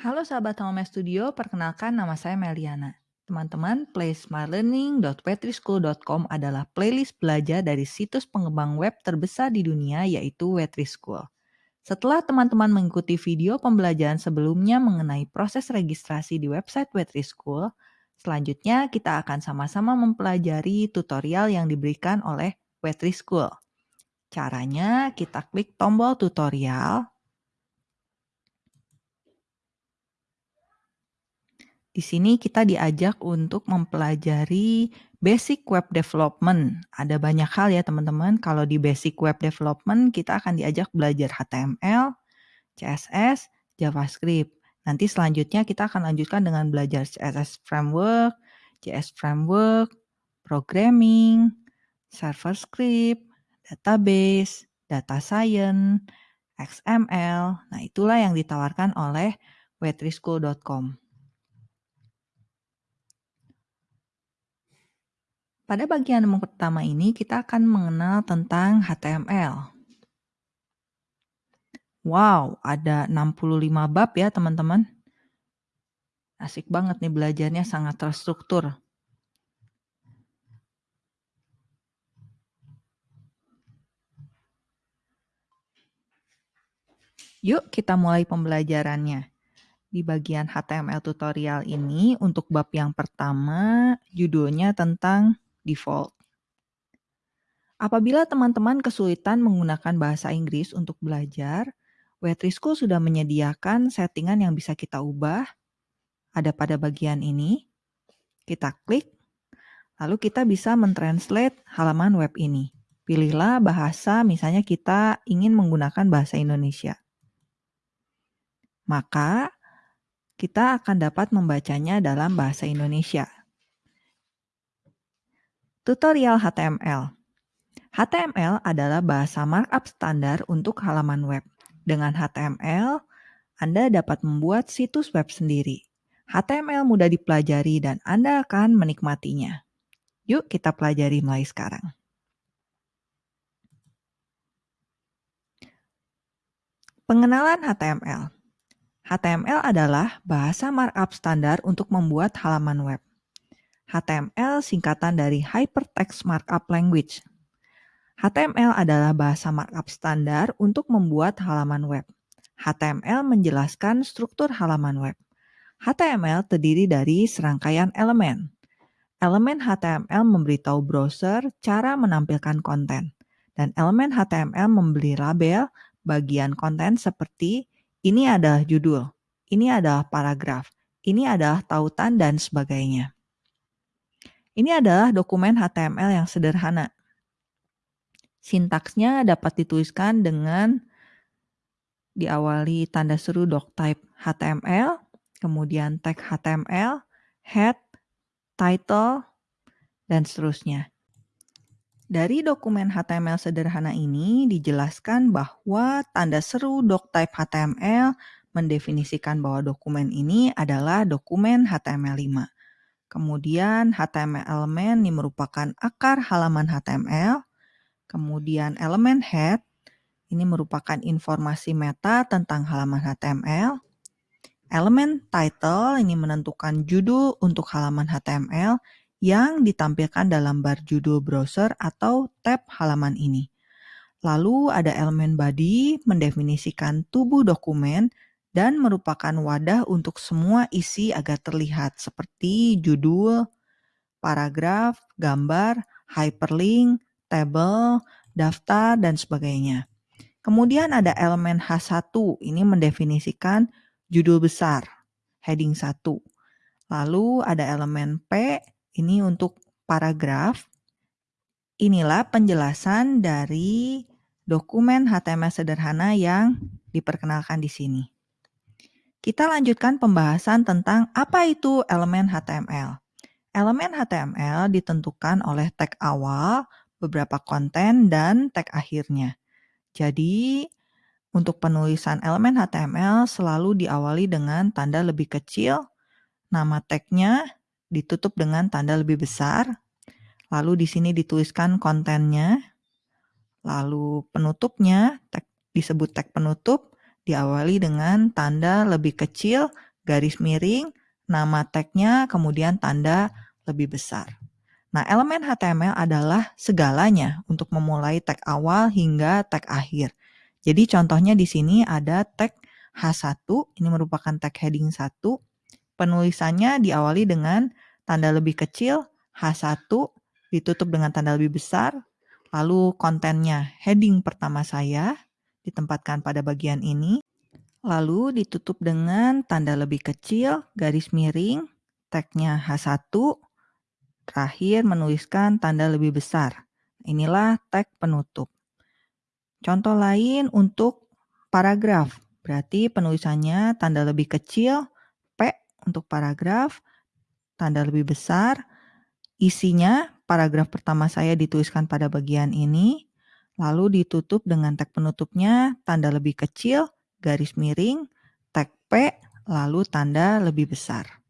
Halo sahabat Home Studio, perkenalkan nama saya Meliana. Teman-teman, playsmartlearning.wetrischool.com adalah playlist belajar dari situs pengembang web terbesar di dunia yaitu Wetrischool. Setelah teman-teman mengikuti video pembelajaran sebelumnya mengenai proses registrasi di website Wetrischool, selanjutnya kita akan sama-sama mempelajari tutorial yang diberikan oleh Wetrischool. Caranya kita klik tombol tutorial, Di sini kita diajak untuk mempelajari basic web development. Ada banyak hal ya teman-teman. Kalau di basic web development kita akan diajak belajar HTML, CSS, JavaScript. Nanti selanjutnya kita akan lanjutkan dengan belajar CSS framework, JS framework, programming, server script, database, data science, XML. Nah, itulah yang ditawarkan oleh wetrischool.com. Pada bagian pertama ini kita akan mengenal tentang HTML. Wow, ada 65 bab ya teman-teman. Asik banget nih belajarnya sangat terstruktur. Yuk kita mulai pembelajarannya. Di bagian HTML tutorial ini untuk bab yang pertama judulnya tentang default. Apabila teman-teman kesulitan menggunakan bahasa Inggris untuk belajar, Wetrischool sudah menyediakan settingan yang bisa kita ubah. Ada pada bagian ini. Kita klik, lalu kita bisa mentranslate halaman web ini. Pilihlah bahasa, misalnya kita ingin menggunakan bahasa Indonesia. Maka kita akan dapat membacanya dalam bahasa Indonesia. Tutorial HTML HTML adalah bahasa markup standar untuk halaman web. Dengan HTML, Anda dapat membuat situs web sendiri. HTML mudah dipelajari dan Anda akan menikmatinya. Yuk kita pelajari mulai sekarang. Pengenalan HTML HTML adalah bahasa markup standar untuk membuat halaman web. HTML singkatan dari Hypertext Markup Language. HTML adalah bahasa markup standar untuk membuat halaman web. HTML menjelaskan struktur halaman web. HTML terdiri dari serangkaian elemen. Elemen HTML memberitahu browser cara menampilkan konten. Dan elemen HTML memberi label bagian konten seperti ini adalah judul, ini adalah paragraf, ini adalah tautan, dan sebagainya. Ini adalah dokumen HTML yang sederhana. Sintaksnya dapat dituliskan dengan diawali tanda seru doctype HTML, kemudian tag HTML, head, title, dan seterusnya. Dari dokumen HTML sederhana ini dijelaskan bahwa tanda seru doctype HTML mendefinisikan bahwa dokumen ini adalah dokumen HTML5. Kemudian HTML element ini merupakan akar halaman HTML. Kemudian elemen head ini merupakan informasi meta tentang halaman HTML. Elemen title ini menentukan judul untuk halaman HTML yang ditampilkan dalam bar judul browser atau tab halaman ini. Lalu ada elemen body mendefinisikan tubuh dokumen dan merupakan wadah untuk semua isi agar terlihat seperti judul, paragraf, gambar, hyperlink, table, daftar, dan sebagainya. Kemudian ada elemen H1, ini mendefinisikan judul besar, heading 1. Lalu ada elemen P, ini untuk paragraf. Inilah penjelasan dari dokumen HTML sederhana yang diperkenalkan di sini. Kita lanjutkan pembahasan tentang apa itu elemen HTML. Elemen HTML ditentukan oleh tag awal, beberapa konten, dan tag akhirnya. Jadi, untuk penulisan elemen HTML selalu diawali dengan tanda lebih kecil, nama tagnya ditutup dengan tanda lebih besar, lalu di sini dituliskan kontennya, lalu penutupnya tag, disebut tag penutup, diawali dengan tanda lebih kecil, garis miring, nama tagnya, kemudian tanda lebih besar. Nah, elemen HTML adalah segalanya untuk memulai tag awal hingga tag akhir. Jadi contohnya di sini ada tag H1, ini merupakan tag heading 1. Penulisannya diawali dengan tanda lebih kecil H1, ditutup dengan tanda lebih besar, lalu kontennya heading pertama saya ditempatkan pada bagian ini, lalu ditutup dengan tanda lebih kecil, garis miring, tagnya H1, Terakhir menuliskan tanda lebih besar. Inilah tag penutup. Contoh lain untuk paragraf. Berarti penulisannya tanda lebih kecil, P untuk paragraf, tanda lebih besar. Isinya paragraf pertama saya dituliskan pada bagian ini, lalu ditutup dengan tag penutupnya tanda lebih kecil, garis miring, tag P, lalu tanda lebih besar.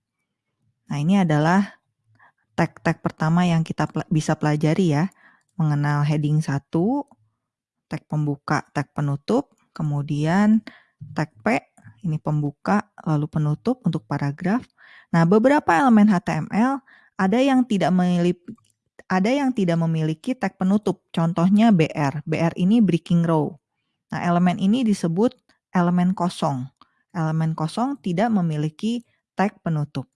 Nah ini adalah tag-tag pertama yang kita bisa pelajari ya. Mengenal heading 1, tag pembuka, tag penutup, kemudian tag P, ini pembuka, lalu penutup untuk paragraf. Nah, beberapa elemen HTML ada yang tidak ada yang tidak memiliki tag penutup, contohnya BR. BR ini breaking row. Nah, elemen ini disebut elemen kosong. Elemen kosong tidak memiliki tag penutup.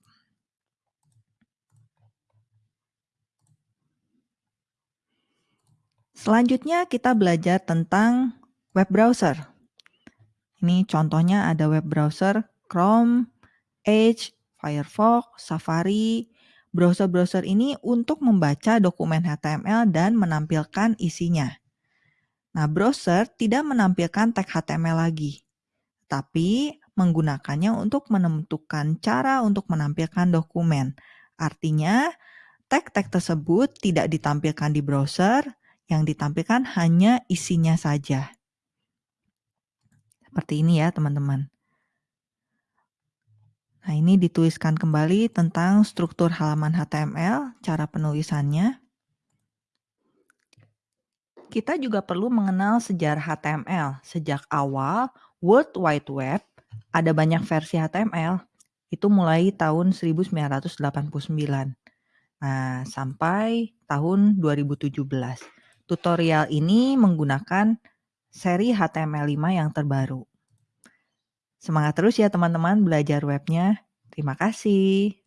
Selanjutnya kita belajar tentang web browser. Ini contohnya ada web browser Chrome, Edge, Firefox, Safari. Browser-browser ini untuk membaca dokumen HTML dan menampilkan isinya. Nah, browser tidak menampilkan tag HTML lagi, tapi menggunakannya untuk menentukan cara untuk menampilkan dokumen. Artinya, tag-tag tersebut tidak ditampilkan di browser, yang ditampilkan hanya isinya saja. Seperti ini ya teman-teman. Nah ini dituliskan kembali tentang struktur halaman HTML, cara penulisannya. Kita juga perlu mengenal sejarah HTML. Sejak awal World Wide Web ada banyak versi HTML. Itu mulai tahun 1989. Nah, sampai tahun 2017. Tutorial ini menggunakan seri HTML5 yang terbaru. Semangat terus ya teman-teman belajar webnya. Terima kasih.